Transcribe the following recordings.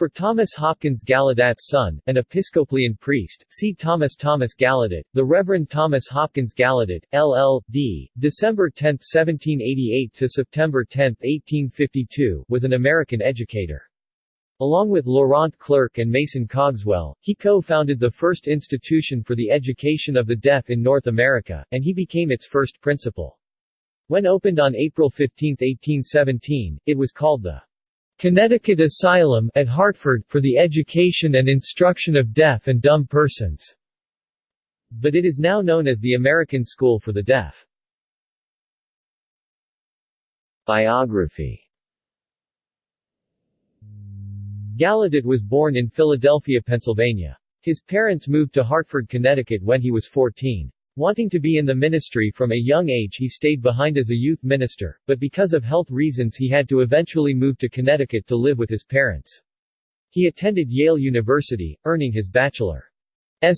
For Thomas Hopkins Gallaudet's son, an Episcopalian priest, see Thomas Thomas Gallaudet, the Reverend Thomas Hopkins Gallaudet, LL.D., December 10, 1788 to September 10, 1852, was an American educator. Along with Laurent Clerc and Mason Cogswell, he co-founded the first institution for the education of the deaf in North America, and he became its first principal. When opened on April 15, 1817, it was called the Connecticut Asylum at Hartford for the education and instruction of deaf and dumb persons. But it is now known as the American School for the Deaf. Biography Gallaudet was born in Philadelphia, Pennsylvania. His parents moved to Hartford, Connecticut when he was 14. Wanting to be in the ministry from a young age he stayed behind as a youth minister, but because of health reasons he had to eventually move to Connecticut to live with his parents. He attended Yale University, earning his bachelor's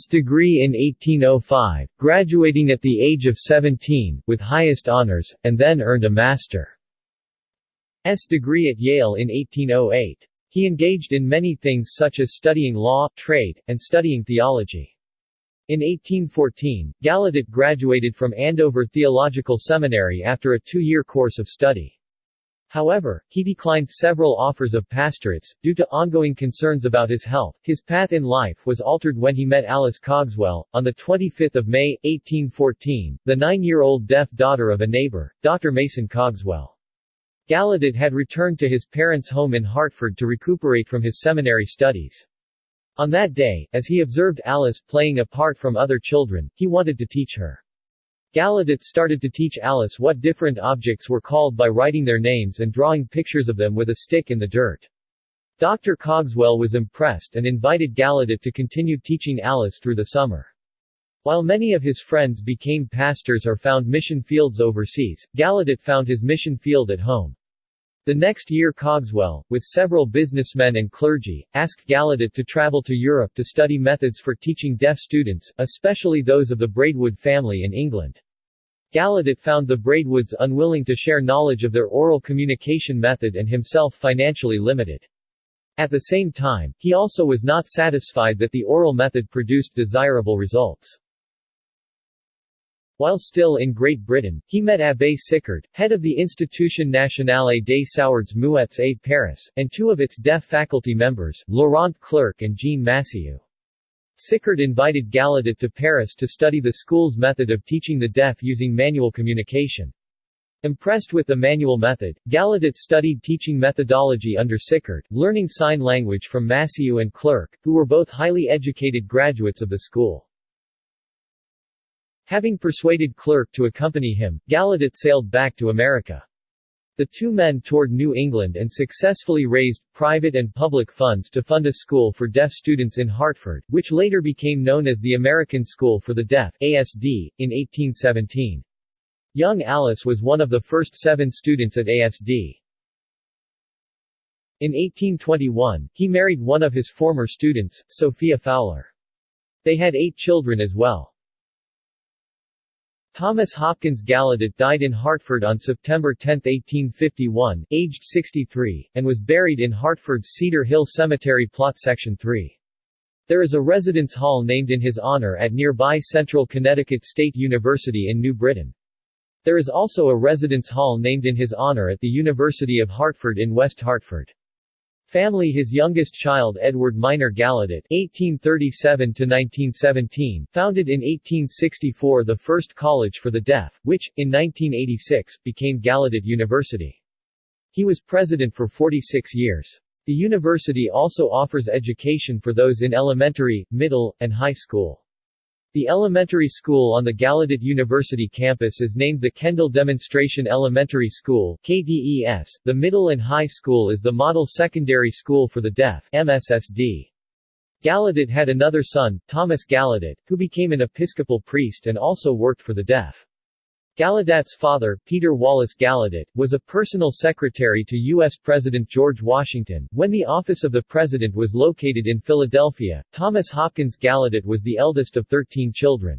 degree in 1805, graduating at the age of 17, with highest honors, and then earned a master's degree at Yale in 1808. He engaged in many things such as studying law, trade, and studying theology. In 1814, Gallaudet graduated from Andover Theological Seminary after a two-year course of study. However, he declined several offers of pastorates, due to ongoing concerns about his health. His path in life was altered when he met Alice Cogswell, on 25 May, 1814, the nine-year-old deaf daughter of a neighbor, Dr. Mason Cogswell. Gallaudet had returned to his parents' home in Hartford to recuperate from his seminary studies. On that day, as he observed Alice playing apart from other children, he wanted to teach her. Gallaudet started to teach Alice what different objects were called by writing their names and drawing pictures of them with a stick in the dirt. Dr. Cogswell was impressed and invited Gallaudet to continue teaching Alice through the summer. While many of his friends became pastors or found mission fields overseas, Gallaudet found his mission field at home. The next year Cogswell, with several businessmen and clergy, asked Gallaudet to travel to Europe to study methods for teaching deaf students, especially those of the Braidwood family in England. Gallaudet found the Braidwoods unwilling to share knowledge of their oral communication method and himself financially limited. At the same time, he also was not satisfied that the oral method produced desirable results. While still in Great Britain, he met Abbé Sicard, head of the Institution Nationale des Sourds Muets et Paris, and two of its deaf faculty members, Laurent Clerc and Jean Massieu. Sicard invited Gallaudet to Paris to study the school's method of teaching the deaf using manual communication. Impressed with the manual method, Gallaudet studied teaching methodology under Sicard, learning sign language from Massieu and Clerc, who were both highly educated graduates of the school. Having persuaded Clerc to accompany him, Gallaudet sailed back to America. The two men toured New England and successfully raised private and public funds to fund a school for deaf students in Hartford, which later became known as the American School for the Deaf ASD, in 1817. Young Alice was one of the first seven students at ASD. In 1821, he married one of his former students, Sophia Fowler. They had eight children as well. Thomas Hopkins Gallaudet died in Hartford on September 10, 1851, aged 63, and was buried in Hartford's Cedar Hill Cemetery Plot Section 3. There is a residence hall named in his honor at nearby Central Connecticut State University in New Britain. There is also a residence hall named in his honor at the University of Hartford in West Hartford. Family His youngest child Edward Miner Gallaudet (1837–1917) founded in 1864 the first college for the deaf, which, in 1986, became Gallaudet University. He was president for 46 years. The university also offers education for those in elementary, middle, and high school. The elementary school on the Gallaudet University campus is named the Kendall Demonstration Elementary School KDES. The middle and high school is the Model Secondary School for the Deaf MSSD. Gallaudet had another son, Thomas Gallaudet, who became an Episcopal priest and also worked for the deaf. Gallaudet's father, Peter Wallace Gallaudet, was a personal secretary to U.S. President George Washington. When the office of the president was located in Philadelphia, Thomas Hopkins Gallaudet was the eldest of 13 children.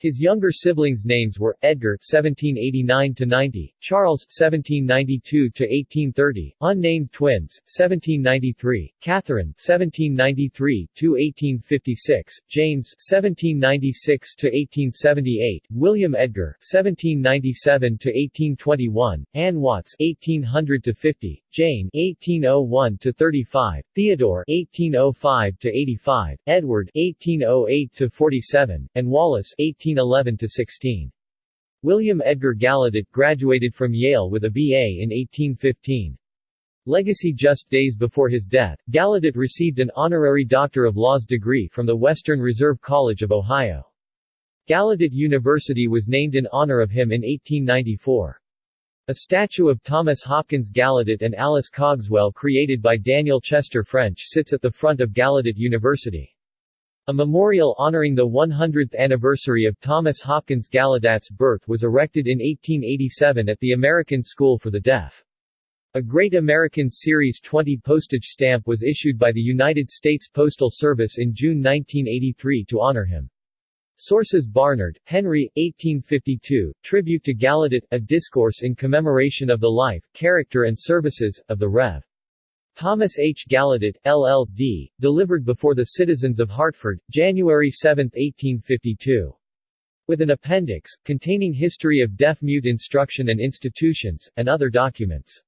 His younger siblings' names were Edgar (1789–90), Charles (1792–1830), unnamed twins (1793), Catherine (1793–1856), James (1796–1878), William Edgar (1797–1821), Anne Watts (1800–50), Jane (1801–35), Theodore (1805–85), Edward (1808–47), and Wallace (18 1811–16. William Edgar Gallaudet graduated from Yale with a B.A. in 1815. Legacy Just days before his death, Gallaudet received an honorary Doctor of Laws degree from the Western Reserve College of Ohio. Gallaudet University was named in honor of him in 1894. A statue of Thomas Hopkins Gallaudet and Alice Cogswell created by Daniel Chester French sits at the front of Gallaudet University. A memorial honoring the 100th anniversary of Thomas Hopkins Gallaudet's birth was erected in 1887 at the American School for the Deaf. A Great American Series 20 postage stamp was issued by the United States Postal Service in June 1983 to honor him. Sources Barnard, Henry, 1852, Tribute to Gallaudet, a discourse in commemoration of the life, character and services, of the Rev. Thomas H. Gallaudet, LL.D., delivered before the citizens of Hartford, January 7, 1852. With an appendix, containing history of deaf-mute instruction and institutions, and other documents.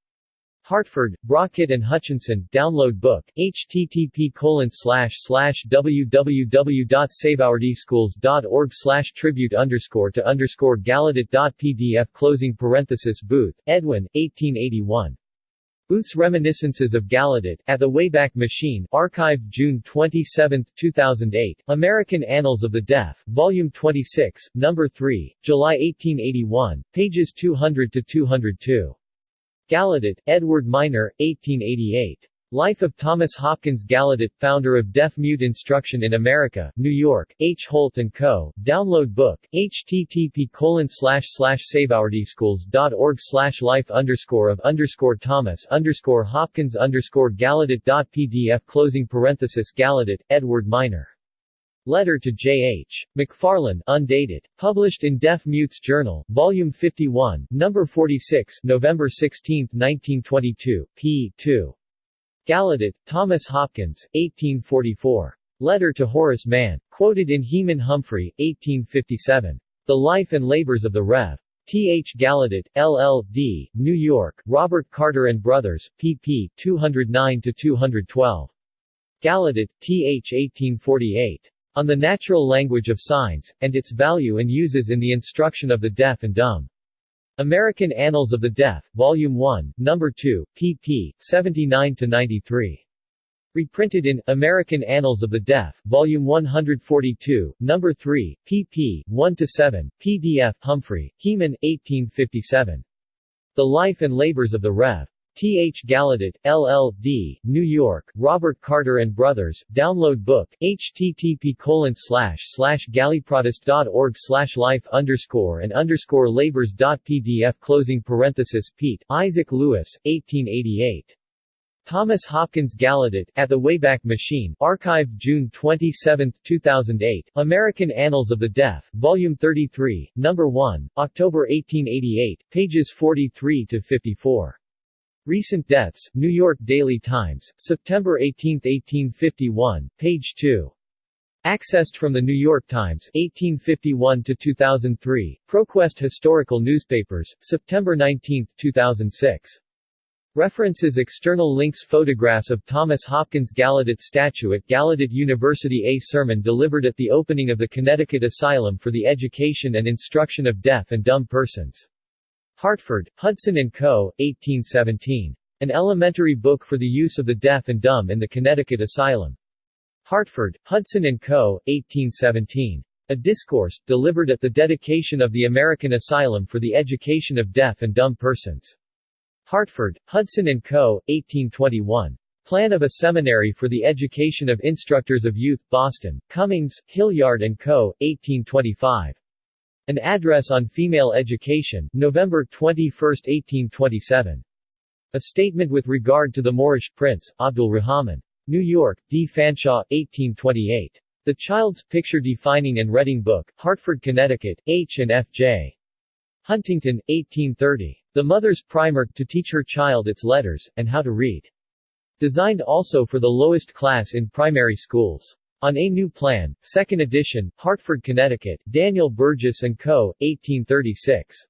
Hartford, Brockett and Hutchinson, download book, http colon www.saveourdschools.org tribute underscore to underscore gallaudet.pdf closing parenthesis Booth, Edwin, 1881. Booth's Reminiscences of Gallaudet, at the Wayback Machine, archived June 27, 2008, American Annals of the Deaf, Volume 26, No. 3, July 1881, pages 200-202. Gallaudet, Edward Miner, 1888. Life of Thomas Hopkins Gallaudet, founder of Deaf-Mute Instruction in America, New York, H. Holt & Co., download book, http colon slash slash saveourdschools.org slash life underscore of underscore Thomas underscore Hopkins underscore Gallaudet.pdf closing parenthesis Gallaudet, Edward Miner. Letter to J.H. McFarland, undated. Published in Deaf Mutes Journal, Volume 51, Number 46, November 16, 1922, p. 2. Gallaudet, Thomas Hopkins, 1844. Letter to Horace Mann. Quoted in Heman Humphrey, 1857. The Life and Labors of the Rev. T. H. Gallaudet, LL.D., New York, Robert Carter and Brothers, pp. 209-212. Gallaudet, T. H. 1848. On the Natural Language of Signs, and its Value and Uses in the Instruction of the Deaf and Dumb. American Annals of the Deaf, Volume 1, No. 2, pp. 79-93. Reprinted in American Annals of the Deaf, Volume 142, No. 3, pp. 1-7, pdf Humphrey, Heman, 1857. The Life and Labors of the Rev. T. H. Gallaudet, LL.D., New York, Robert Carter and Brothers, download book, http colon slash slash galleyprotest.org slash life underscore and underscore labors.pdf closing parenthesis Peet, Isaac Lewis, 1888. Thomas Hopkins Gallaudet, At the Wayback Machine, archived June 27, 2008, American Annals of the Deaf, Volume 33, No. 1, October 1888, pages 43-54. Recent deaths, New York Daily Times, September 18, 1851, page 2. Accessed from the New York Times, 1851 to 2003, ProQuest Historical Newspapers, September 19, 2006. References External links Photographs of Thomas Hopkins Gallaudet statue at Gallaudet University A sermon delivered at the opening of the Connecticut Asylum for the Education and Instruction of Deaf and Dumb Persons. Hartford, Hudson & Co., 1817. An elementary book for the use of the deaf and dumb in the Connecticut Asylum. Hartford, Hudson & Co., 1817. A discourse, delivered at the dedication of the American Asylum for the Education of Deaf and Dumb Persons. Hartford, Hudson & Co., 1821. Plan of a Seminary for the Education of Instructors of Youth, Boston, Cummings, Hilliard & Co., 1825. An Address on Female Education, November 21, 1827. A Statement with Regard to the Moorish Prince, Abdul Rahman. New York, D. Fanshawe, 1828. The Child's Picture Defining and Reading Book, Hartford, Connecticut, H. and F. J. Huntington, 1830. The Mother's Primer, to teach her child its letters, and how to read. Designed also for the lowest class in primary schools. On a New Plan, 2nd edition, Hartford, Connecticut, Daniel Burgess & Co., 1836.